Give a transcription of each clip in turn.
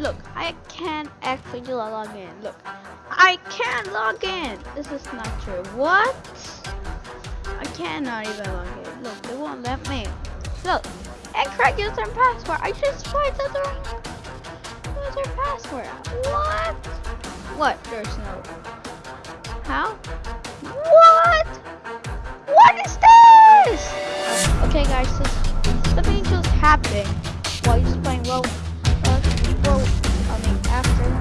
Look, I can't actually log in. Look, I can't log in. This is not true. What? I cannot even log in. Look, they won't let me. Look, incorrect user and password. I just tried the wrong user password. What? What? There's no. How? What? What is this? Okay, guys, so something just happened while you're just playing well. I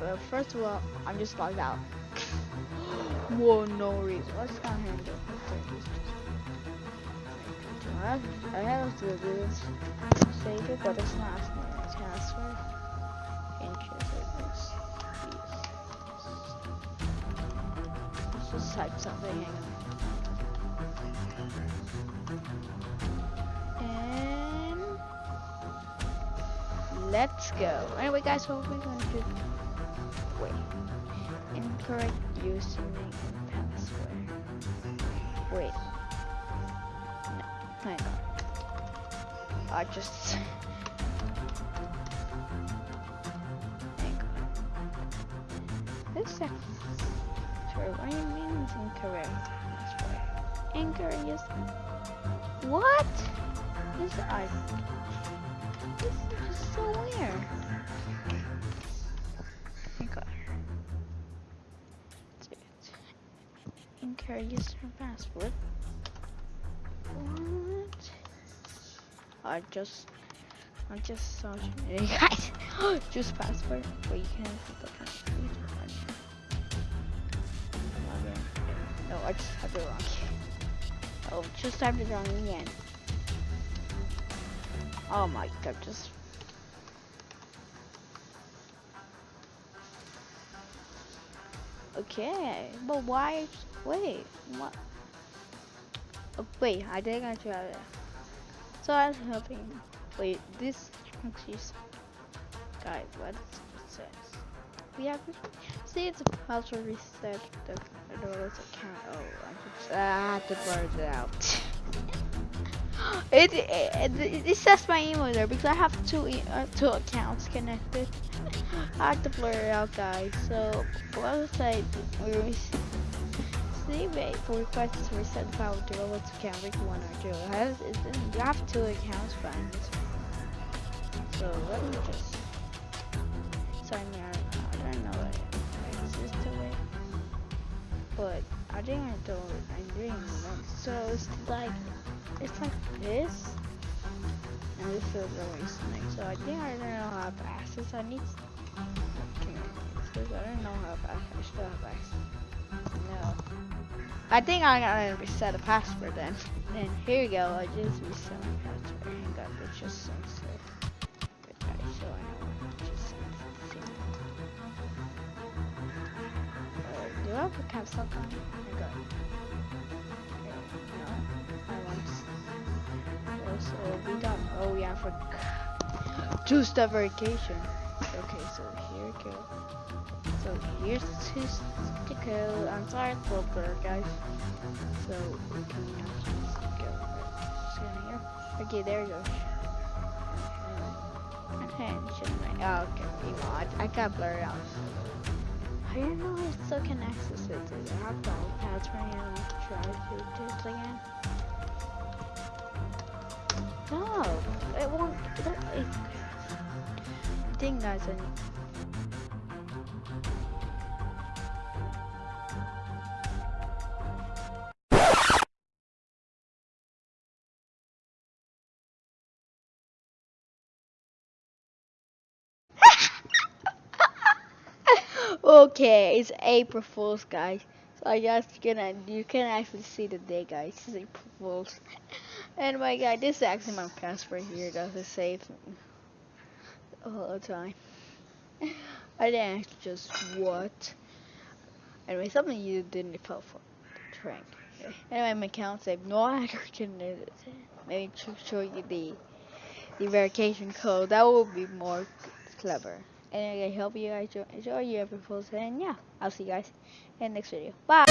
but first of all, I'm just logged out. Whoa, no reason. Let's go ahead and do it. I I have to do this. Save it, but it's not asking me to transfer. Interest Let's just type something. And let's go. Anyway, guys, what we're going to do? Wait. Incorrect username password. Wait. Hang on. I just. Hang on. This is. Sorry, what do you mean it's incorrect? Right. Incorrect is. What? This I. This is just so weird. Incorrect user password. What? I just, I just saw you guys. just password. Wait, you can't put the password. No, I just typed it wrong. Oh, just typed it wrong again. Oh my god, just. Okay, but why? Wait, what? Oh, wait, I I tried it. So I was helping. Wait, this actually, guys, what it? We have see it's a password reset the Adora's account. Oh, I just to blur it out. it, it, it it says my email there because I have two uh, two accounts connected. I have to blur it out, guys. So I? We wait for requests to reset the file to robots account week one or two. I have, it, you have two accounts fine. So let me just sign me. I don't know what it is to it. But I didn't don't I'm doing it. So it's like it's like this. And this is always nice. So I think I don't know how to access. I need because I don't know how to access. I still have access. No. I think I gotta reset the password then. Then here you go, I just reset my password. Hang on, it just sounds like okay, so I know it just sounds uh, do I have to have something? Hang on. Okay, no, I want also we got oh yeah for two step verification. Okay, so here we go. So here's two go. I'm sorry for blur, guys. So we can just go right here. Okay, there you go. Okay, oh, okay, you know, I, I got blurred out. I don't know if I still can access it. It have the password and try to do it again? No, it won't. It, think guys, Okay, it's April Fool's, guys. So I guess you can you can actually see the day, guys. It's April Fool's. Anyway, guys, this is actually my password here. Does it save all the time? I didn't actually just what. Anyway, something you didn't feel for. Trank. Anyway, my account saved. No hacker can maybe show you the the verification code. That would be more clever. And I hope you guys enjoy your Fool's. And yeah, I'll see you guys in the next video. Bye.